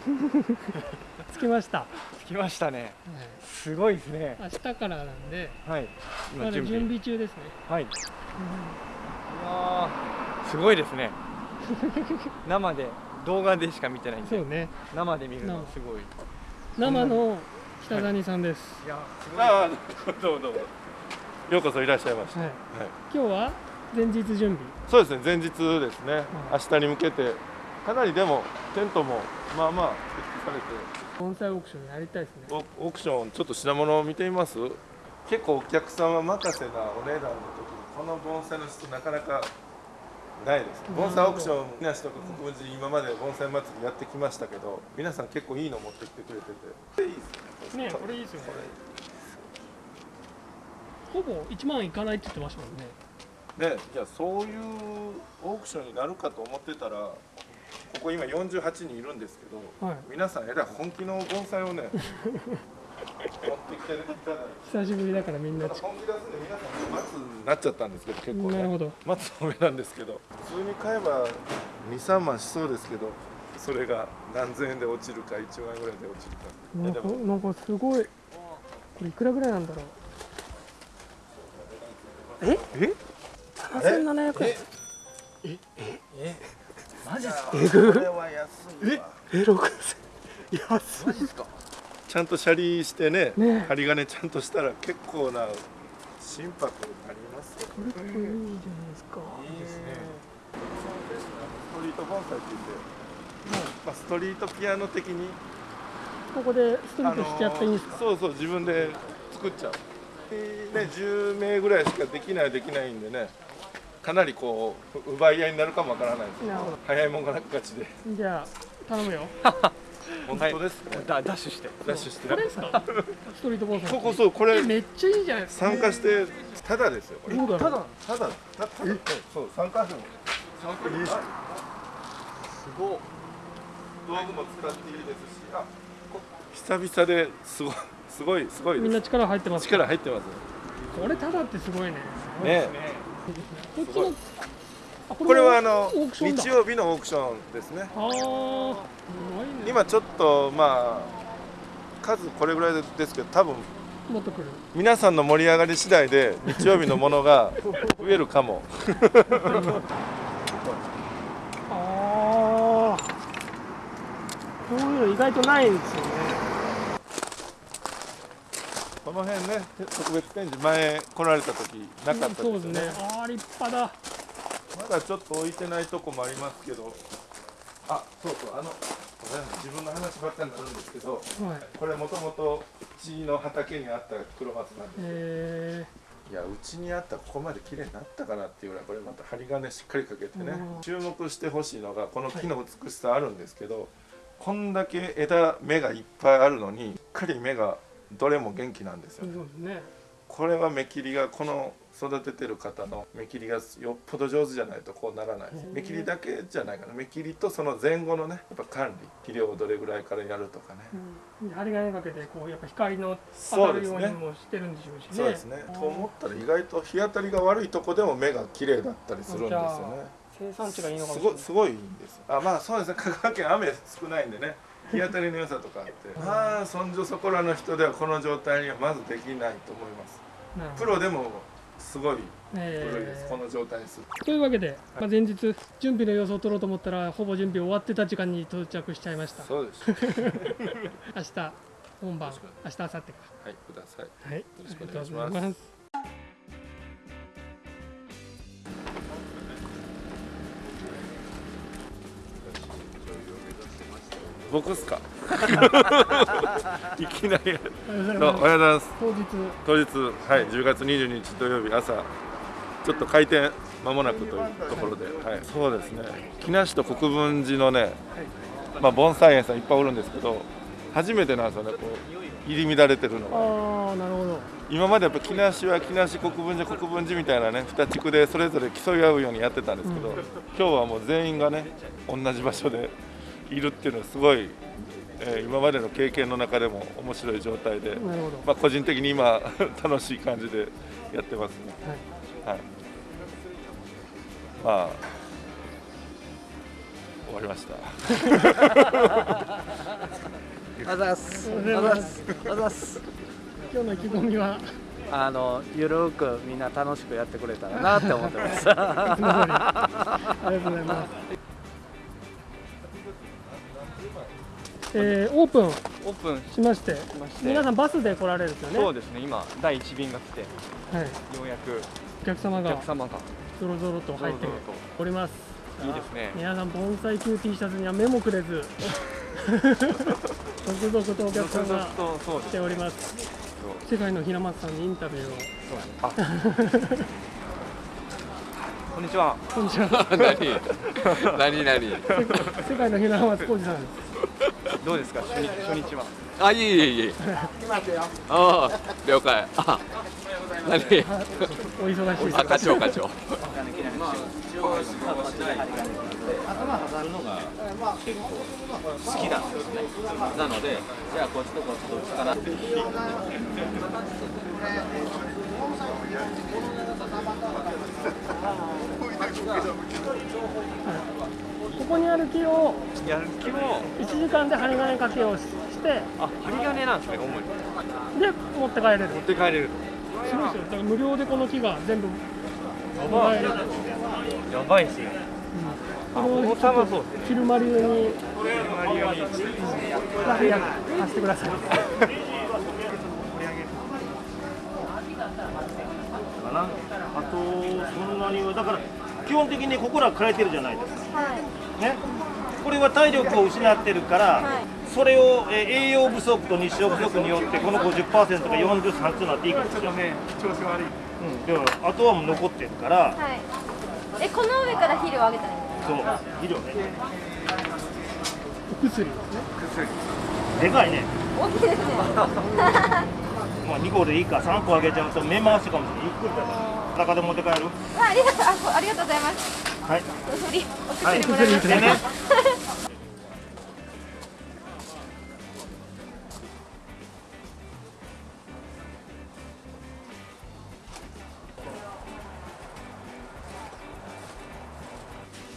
つきました、着きましたね。はい。すごいですね。明日からなんではい。まだ準備。中ですね、はい、うわー。すごいですね。生で動画でしか見てないんで。そうね。生で見るのすごい。生の北谷さんです、いやすごい。ああどうもどうも。ようこそいらっしゃいました、はい。はい、今日は前日準備。そうですね前日ですね、明日に向けてかなりでもテントもまあまあ設置されて。盆栽オークションやりたいですね。オオークションちょっと品物を見てみます？結構お客様任せなお値段の時にこの盆栽の質なかなかないです。盆栽オークションみなしとか国分寺今まで盆栽祭りやってきましたけど皆さん結構いいの持ってきてくれてて。いいですねねこれいいですよね。ほぼ1万いかないって言ってましたもんね。でいやそういうオークションになるかと思ってたらここ今48人いるんですけど、はい。皆さんえらい本気の盆栽をね持ってきていただいて。久しぶりだからみんな。ち本気出すんで皆さん松になっちゃったんですけど結構ね。なるほど。松の上なんですけど普通に買えば23万しそうですけどそれが何千円で落ちるか1万円ぐらいで落ちるか。いなんかなんかすごい。これいくらぐらいなんだろう。え？え？7700円マジっすか？これは安いわ。え？6000安マジっすか？ちゃんとシャリしてねね。針金ちゃんとしたら結構な心拍になりますよ。これこれいいじゃないですか。いいですね。ストリート盆栽って言って、まあ、ストリートピアノ的にここでストリートしちゃっていいんですか、あのーそうそう自分で作っちゃう、ね、10名ぐらいしかできないできないんでねかなりこう奪い合いになるかもわからないです。なるほど。早いもんが勝ちで。じゃあ頼むよ。本当ですね、ダダッシュして。ダッシュして。これですか？ストリート盆栽ここそうこれえめっちゃいいじゃないですか。参加してただですよこれ。どうだろう？ただただたただそう参加費も参加？費すごい。道具も使っていいですしあこ久々ですごいすごいすごいです。みんな力入ってます力入ってますこれただってすごいね。ねこっちのあここれはあの日曜日のオークションですね。今ちょっとまあ数これぐらいですけど多分皆さんの盛り上がり次第で日曜日のものが 増えるかも。ああこういうの意外とないんですよねこの辺ね特別展示前来られた時なかったですよね。そうですね。ああ立派だ。まだちょっと置いてないとこもありますけど。あそうそうあの自分の話ばっかりになるんですけどはい。これもともとうちの畑にあった黒松なんですえいやうちにあったらここまで綺麗になったかなっていうぐらいこれまた針金しっかりかけてねうん。注目してほしいのがこの木の美しさあるんですけど、こんだけ枝芽がいっぱいあるのにしっかり芽がどれも元気なんですー、よそうですね。これは芽切りがこの育ててる方の芽切りがよっぽど上手じゃないとこうならない。ですへー芽切りだけじゃないかな。芽切りとその前後のねやっぱ管理肥料をどれぐらいからやるとかね、うん、針金かけてこうやっぱ光の当たるようにもしてるんでしょうしね。そうですね。と思ったら意外と日当たりが悪いとこでも芽が綺麗だったりするんですよね。生産地がいいのかもすしれない。すごいんですあまあそうですね。香川県雨少ないんでね日当たりの良さとかあってまあそんじょそこらの人ではこの状態にはまずできないと思います。プロでもすごいえー。この状態にする。というわけで、まあ、前日準備の様子を撮ろうと思ったらほぼ準備終わってた時間に到着しちゃいました。そうです。明日本番明日明後日か。はいください。はい。よろしくお願いうします僕っすか？いきなり。おはよう？ございますはようございます。当日。当日はい10月22日土曜日朝。ちょっと開店間もなくというところで、はい、そうですね。木梨と国分寺のね、まあ、盆栽園さんいっぱいおるんですけど初めてなんですよねこう入り乱れてるのが。ああなるほど。今までやっぱ木梨は木梨国分寺国分寺みたいなね2地区でそれぞれ競い合うようにやってたんですけど、うん。今日はもう全員がね同じ場所でいるっていうのはすごい、えー今までの経験の中でも面白い状態で、まあ、個人的に今 楽しい感じでやってますね。はいまあ終わりましたあざっす。あざすあざっす。今日の意気込みは？あのゆるくみんな楽しくやってくれたらなって思ってます。ありがとうございますえーオープンオープンしましてしまして。皆さんバスで来られるんですよね？そうですね今第一便が来てよはい、うやくお客様おが客様がぞろぞろと入っております。いいですね。皆さん盆栽級 T シャツには目もくれず。続々とお客さんがそうそうです来ております。そう。世界の平松さんにインタビューを。あ。こんにちは。こんにちは。何？何？何？世界世界の平松浩二さんですどうですか？初日初日は。あいえいえいえ。ああ了解。あ何？お忙しいあ課長課長。好きなんですね。なので、じゃあこっちとこっちどっちかなって。ここにある木をやる気も1時間で針金掛けをししてあ針金なんですね主に。で持って帰れる。持って帰れる。すごいですよ。だから無料でこの木が全部やばい。やばいですね。あ重さはそうですね。昼間流にマリオに2役貸してくださいかなあとそんなにはだから基本的にここら変えてるじゃないですか、ね、これは体力を失ってるから、それを、えー栄養不足と日照不足によってこの50%が43となっていくんですよ、ね調子悪い。うん、だからあとはもう残ってるから。はい。え、この上から肥料をあげたらいいんですそう。肥料ね。お薬ですね。でかいね、か。大きいですね。まあ、2個でいいか。3個あげちゃうと目回しかもしれない。ゆっくりだから。中で持って帰る。あありがとう、ありがとうございます。はい。お薬、おはい薬もらい。ました。でね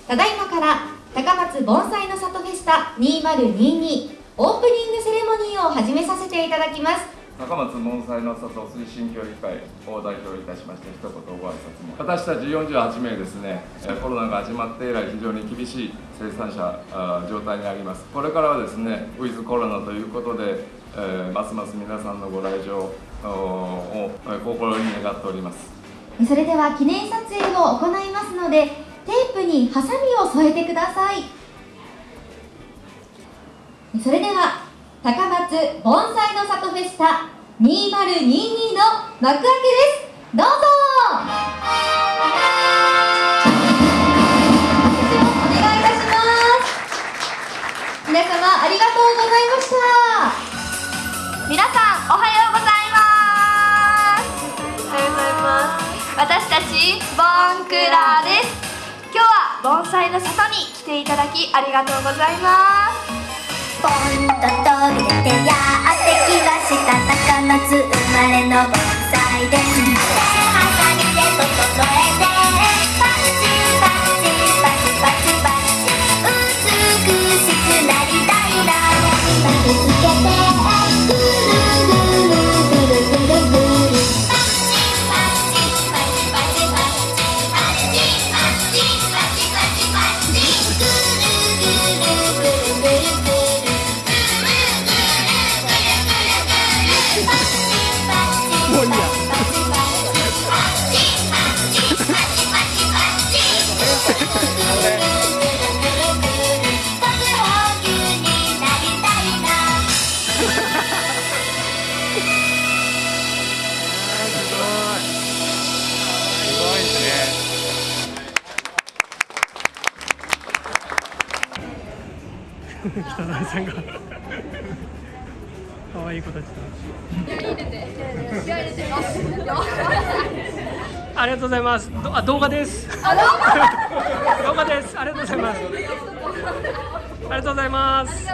ただいまから高松盆栽の里フェスタ2022オープニングセレモニーを始めさせていただきます高松盆栽の里推進協議会を代表いたしまして一言ご挨拶も。私たち48名ですねえーコロナが始まって以来非常に厳しい生産者状態にあります。これからはですねウィズコロナということで、えーますます皆さんのご来場をえー心に願っております。それでは記念撮影を行いますのでテープにハサミを添えてください。それでは高松盆栽の里フェスタ2022の幕開けですどうぞ拍手をお願いいたします皆様ありがとうございました皆さん、おはようございます。おはようございます。私たち、ボンクラです。今日は盆栽の里に来ていただきありがとうございます。ポンと飛び出てやってきました高松生まれの盆栽で。すハサミで整えてパチパチパチパチパチ美しくなりたいな北谷さんが。可愛い子たちと。ありがとうございます。どあ動画です。動画です。ありがとうございます。ありがとうございます。は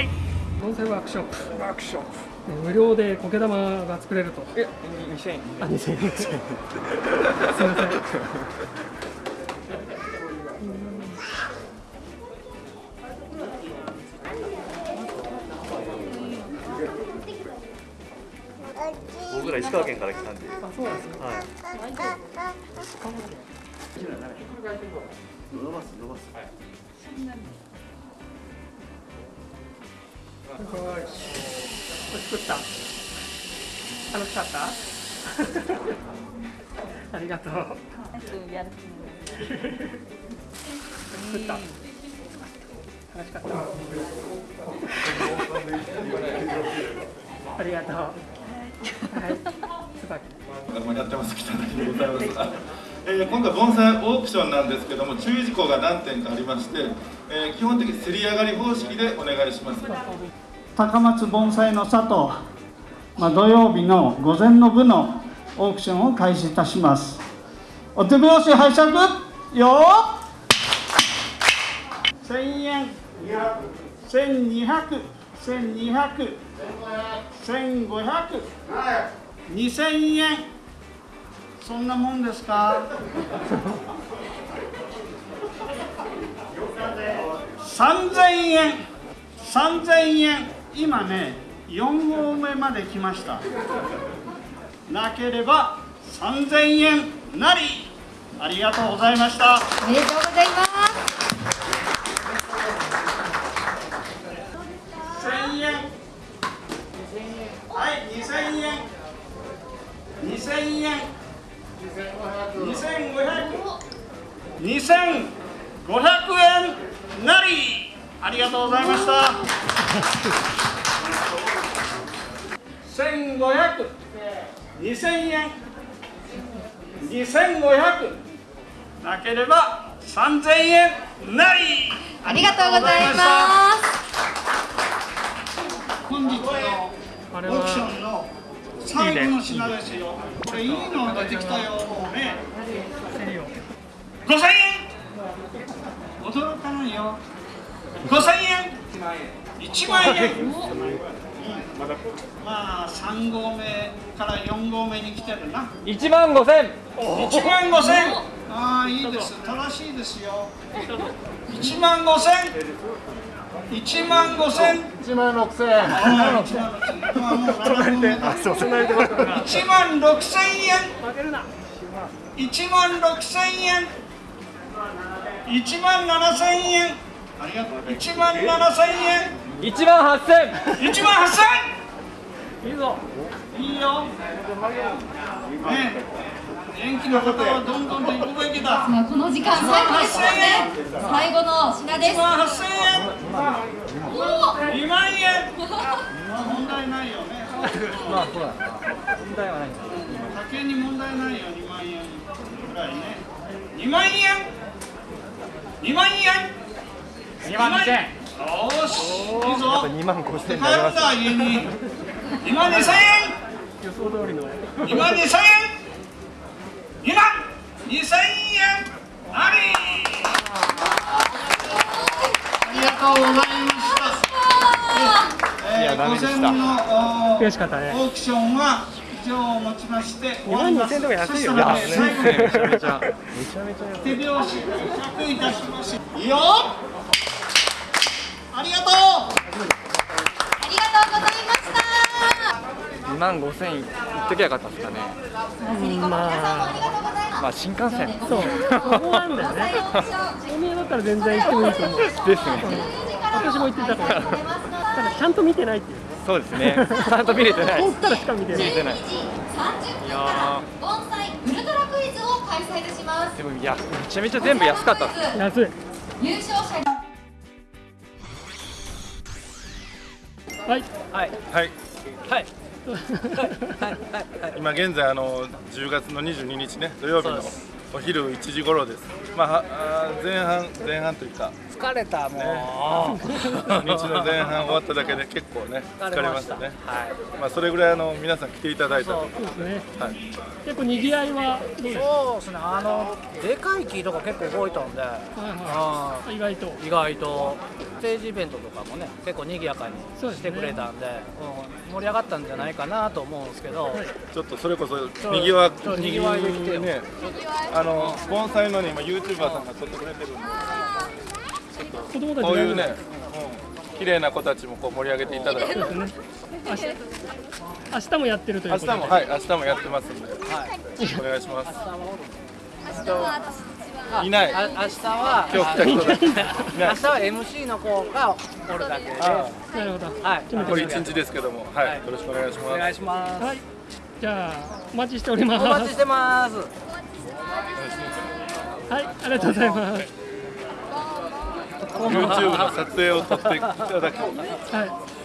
い。盆栽ワークショップ。ワークショップ。無料で苔玉が作れると。え2000円あ2000円すいませんは石川県から来たんで。あそうなんですね。はい。伸ばす伸ばすすごい。作った。楽しかった？ありがとう。作った。楽しかった。ありがとうはい。椿。やってます北谷でございます。えー今回盆栽オークションなんですけども注意事項が何点かありまして、えー基本的に競り上がり方式でお願いします。高松盆栽の里、まあ、土曜日の午前の部のオークションを開始いたします。お手拍子拝借？よ1000円。1200 1200 1500 2000円。そんなもんですか？3000円。3000円。今ね4合目まで来ました。なければ3000円なり。ありがとうございました。おめでとうございます1000円はい2000円2000円。2500 2500円なり。ありがとうございました。1500 2000円。2500なければ3000円なり。ありがとうございます。本日のオークションの最後の品ですよ。これいいの出てきたよもうね。5000円。驚かないよ。5000円。1万円。まあ3合目から4合目に来てるな。1万5千。1万5000ああいいです。正しいですよ。1万5000 1万5000 1万6000あ1万6000まあもう7分あそう隣で待ってる1万6000円。1万6000円。1万7000円。ありがとう1万7000円1万8000 1万8000いいぞ。いいよ。ね元気な方はどんどんと行くべきだまあこの時間最後ですもんね。最後の品です。1万8000円。2万円。まあ問題ないよねまあそうだ問題はないんだ酒に問題ないよ2万円。ぐらいね2万円2万円2万2000円よーしいいぞ。2万5千円になりま帰った家に。2万2000円。予想通りの。2万2000円2万2000円。あり。ありがとうございました。えー、午前のオークションは以上をもちまして終わります。2万2000とか安いよそしたらね最後にめちゃめち手拍子。100いたします。いいよありがとう2万5千円いっときゃよかったですかね。まあ。まあ新幹線。そう。そこなんだよねおめえだったら全然行ってもいいと思う。ですね。私も行ってたから。ただちゃんと見てないっていう。そうですね。ちゃんと見れてない通ったらしか見てない。見れてない。30いや分盆栽ウルトラクイズを開催いたしますでもいやめちゃめちゃ全部安かったっす。安い。優勝者にはい。はい。はい。はい今現在あの10月の22日ね土曜日のお昼1時頃です。まあ前半前半というか。疲れたもう、日の前半終わっただけで結構ね疲れましたね。はい。まあそれぐらいあの皆さん来ていただいたと。そう。ですね。はい。結構にぎわいはどうですか？そうですね。あのでかい木とか結構動いたんで。はいはい。意外と。意外とステージイベントとかもね結構賑やかにしてくれたんでうん盛り上がったんじゃないかなと思うんですけど、ちょっとそれこそにぎわにぎわいできてよ。ね。あの盆栽のね今ユーチューバーさんが撮ってくれてるんで。子供たちこういうね、綺麗な子たちもこう盛り上げていただいて、ね。明日明日もやってるという明ことで。日もはい明日もやってますんで、よろしくお願いします。いない。あ明日は今日来た人だ。明日は MC の子がおるだけで。あなるほどはい残り一日ですけども、はい、よろしくお願いします。お願いします。はい。じゃあお待ちしております。お待ちしてます。はい。ありがとうございます。YouTube の撮影を撮っていただき。はい